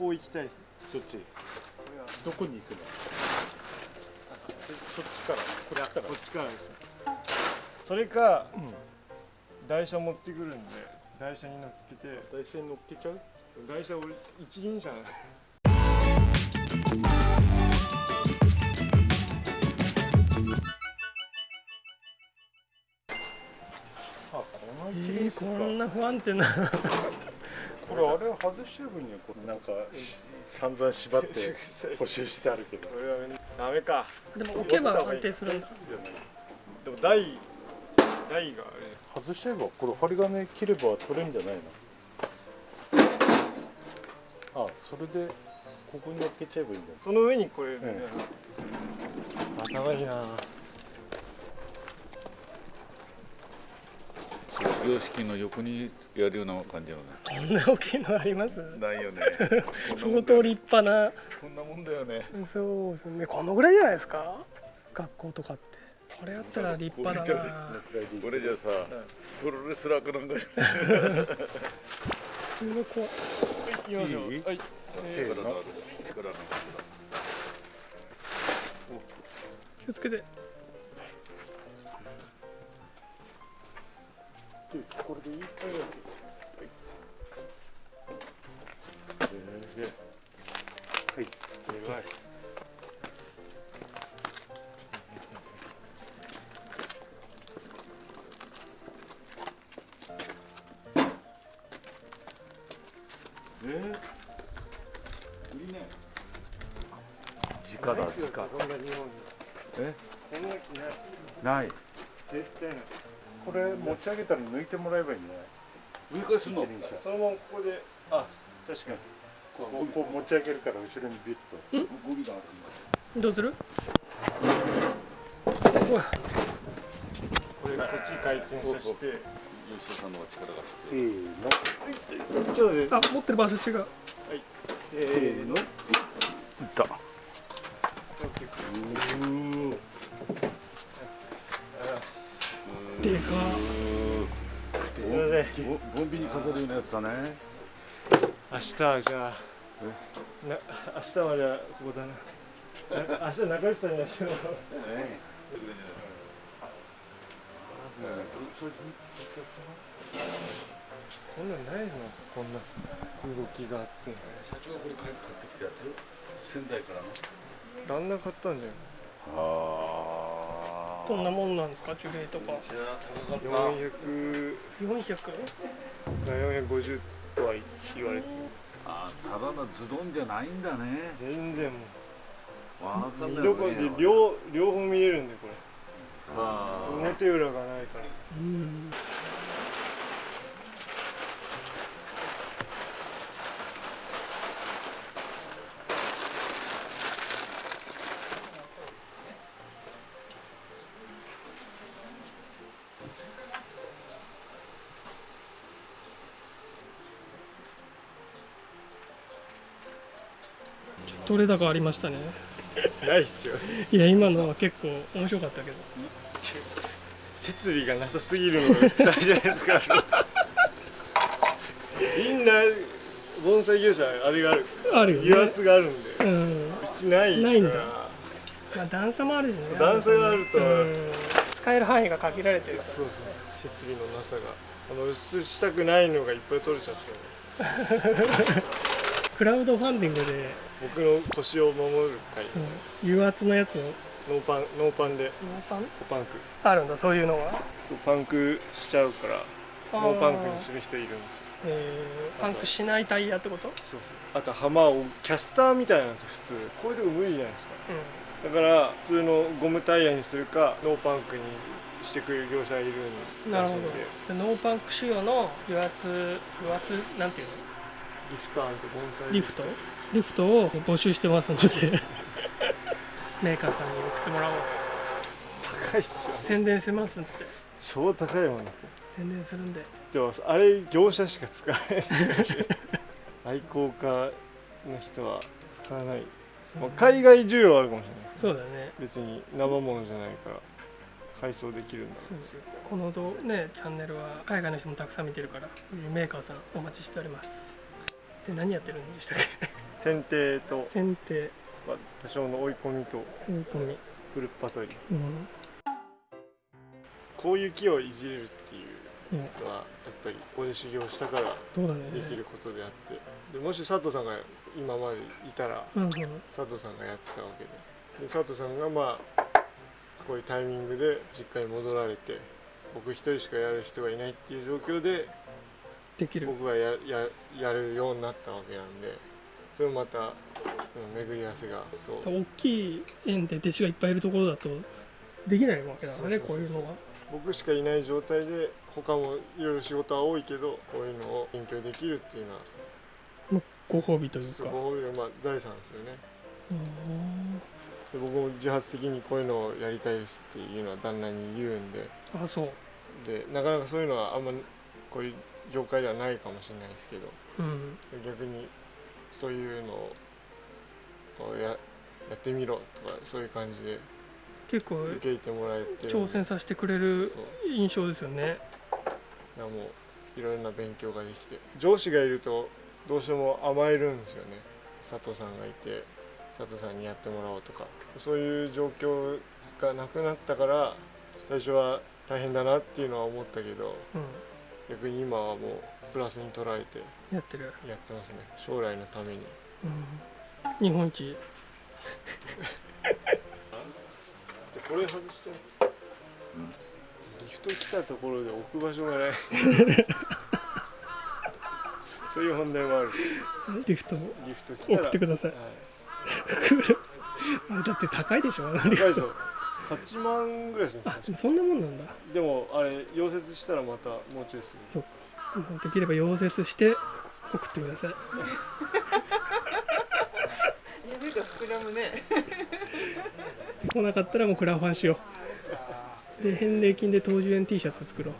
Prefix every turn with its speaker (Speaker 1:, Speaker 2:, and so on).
Speaker 1: こう行きたいです。
Speaker 2: そっち。どこに行くの？そそっちから。こっちから。
Speaker 1: こっちからですね。それか、台車持ってくるんで台車に乗っけて。
Speaker 2: 台車に乗っけちゃう？
Speaker 1: 台車俺一輪車。なの
Speaker 2: あこの
Speaker 3: えー、こんな不安定な
Speaker 2: これあれ外してる分にはこれなんか散々縛って補修してあるけど。
Speaker 1: これはダメか。
Speaker 3: でも置けば安定するんだ。
Speaker 1: でも台台が
Speaker 2: 外しちゃえばこれ針金切れば取れるんじゃないの？あそれでここに乗っけちゃえばいいんだ。よ
Speaker 1: その上にこれ、ね
Speaker 2: え
Speaker 1: 頭いいな
Speaker 4: 卒業式の横にやるような感じのね。
Speaker 3: こんな大きいのあります？
Speaker 4: ないよね。
Speaker 3: 相当立派な。
Speaker 4: こんなもんだよね。
Speaker 3: そうですね。このぐらいじゃないですか？学校とかって。これやったら立派だな。
Speaker 4: これじゃさプロレスラーかなんか
Speaker 3: すごい怖い
Speaker 1: いきはい。
Speaker 2: せーの。
Speaker 3: 気をつけて
Speaker 2: これでいいはい
Speaker 1: でか？い。え
Speaker 4: 直だ直
Speaker 1: こんな日本に
Speaker 4: え
Speaker 1: ない。絶対ない。
Speaker 2: これ持ち上げたら抜いてもらえばいいんじゃない
Speaker 4: 上からすんの
Speaker 1: そのままここで。あ確かに。
Speaker 2: こうこう持ち上げるから後ろにビュッと。
Speaker 4: ゴリがある
Speaker 3: ど。うする？うわ。
Speaker 1: これこっち回転させて。
Speaker 4: 吉田さんの方が力が
Speaker 2: せ
Speaker 4: 必
Speaker 2: ーの。
Speaker 1: ちょっとで
Speaker 3: あ持ってる場所違う。
Speaker 1: せーの。
Speaker 4: 要いった
Speaker 3: でか。
Speaker 1: すみません。
Speaker 4: ボボンビに飾るようなやつだね。
Speaker 1: 明日はじゃあ。な明日まではここだな。な明日中内さんにはしよう。こんなんないですねこんな動きがあって。
Speaker 4: 社長がこれ買ってきたやつ？仙台からの？
Speaker 1: 旦那買ったんじゃない？
Speaker 4: あ
Speaker 3: どんなもんなんですか？樹齢とか。
Speaker 4: 高かった
Speaker 1: 400
Speaker 3: 400
Speaker 1: か450とは言われてる。
Speaker 4: あただのズドンじゃないんだね。
Speaker 1: 全然も
Speaker 4: わか
Speaker 1: うん見
Speaker 4: だよ。ね
Speaker 1: どころで両両方見れるんでこれ。表裏がないから。
Speaker 3: うん取れ高ありましたね。
Speaker 1: ないっすよ
Speaker 3: いや今のは結構面白かったけど。
Speaker 1: 設備がなさすぎるのが伝えじゃないですか。みんな盆栽業者あれがある。
Speaker 3: あるよね。
Speaker 1: 油圧があるんで。
Speaker 3: うん。
Speaker 1: うちない
Speaker 3: ないんだ。まあ段差もあるしね。
Speaker 1: 段差があると。
Speaker 3: うん。使える範囲が限られてるか
Speaker 1: そうそう。設備のなさが。あの薄したくないのがいっぱい取れちゃって。
Speaker 3: ら クラウドファンディングで、
Speaker 1: 僕の腰を守る会。
Speaker 3: うん油圧のやつの
Speaker 1: ノーパンノーパンで。
Speaker 3: パン？
Speaker 1: パンク。
Speaker 3: あるんだそういうのが
Speaker 1: そうパンクしちゃうからノーパンクにする人いるんですよ。
Speaker 3: えーパンクしないタイヤってこと？
Speaker 1: そうそう。あと浜をキャスターみたいなんですよ普通。こういうとこ無理じゃないですか。
Speaker 3: う
Speaker 1: だから普通のゴムタイヤにするかノーパンクにしてくれる業者がいるん
Speaker 3: なるほど。ノーパンク仕様の油圧油圧なんていうの？
Speaker 1: リフトあると盆栽
Speaker 3: リフト？リフトを募集してますので。メーカーさんに送ってもらおう。
Speaker 1: 高いっすよ
Speaker 3: 宣伝しますって。
Speaker 1: 超高いもんだって。
Speaker 3: 宣伝するんで。
Speaker 1: でもあれ業者しか使わないですよ愛好家の人は使わない、まあ、海外需要はあるかもしれない。
Speaker 3: そうだね。
Speaker 1: 別に生ものじゃないから配送できるんだ
Speaker 3: そう。ですよこの動ねチャンネルは海外の人もたくさん見てるからメーカーさんお待ちしておりますで何やってるんでしたっけ？
Speaker 1: 剪定と、
Speaker 3: 剪定。
Speaker 1: まあ、多少の追い込みと
Speaker 3: 追い込み。
Speaker 1: フルッパ取り。
Speaker 3: うん。
Speaker 1: こういう木をいじれるっていう
Speaker 3: うん。
Speaker 1: のはやっぱりここで修行したからできることであって。でもし佐藤さんが今までいたら
Speaker 3: うんうん。
Speaker 1: 佐藤さんがやってたわけで。で佐藤さんがまあこういうタイミングで実家に戻られて僕一人しかやる人がいないっていう状況で
Speaker 3: できる。
Speaker 1: 僕がやややれるようになったわけなんでそれもまたうん巡り合わせがそう。
Speaker 3: 大きい園で弟子がいっぱいいるところだとできないわけだからねこういうのが
Speaker 1: 僕しかいない状態で他もいろいろ仕事は多いけどこういうのを勉強できるっていうのは
Speaker 3: ご褒美というか。
Speaker 1: すごいまあ財産ですよね。
Speaker 3: うん
Speaker 1: で僕も自発的にこういうのをやりたいですっていうのは旦那に言うんで。
Speaker 3: あそう。
Speaker 1: でなかなかそういうのはあんまこういう業界ではないかもしれないですけど
Speaker 3: うん。
Speaker 1: 逆にそういうのをややってみろとかそういう感じで
Speaker 3: 結構
Speaker 1: 受け入れてもらえて
Speaker 3: 挑戦させてくれる印象ですよね。
Speaker 1: いやもういろんな勉強ができて。上司がいるとどうしても甘えるんですよね。佐藤さんがいて佐藤さんにやってもらおうとか。そういう状況がなくなったから最初は大変だなっていうのは思ったけど
Speaker 3: う
Speaker 1: 逆に今はもうプラスに捉えて
Speaker 3: んやってる、
Speaker 1: やってますね。将来のために。
Speaker 3: うん、日本一。
Speaker 1: でこれ外して、リフト来たところで置く場所がない。そういう問題もある。
Speaker 3: リフト。
Speaker 1: リフト
Speaker 3: 送ってください。
Speaker 1: はい、
Speaker 3: だって高いでしょリ
Speaker 1: 高い
Speaker 3: フ
Speaker 1: ぞ8万ぐらいするんですよ
Speaker 3: トそんなもんなんだ。
Speaker 1: でもあれ溶接したらまたもうちょいする。
Speaker 3: そう。かできれば溶接して送ってください。
Speaker 5: 夢が膨らむね。
Speaker 3: 来なかったらもうクラファンしよう。で返礼金で東樹園 T シャツ作ろう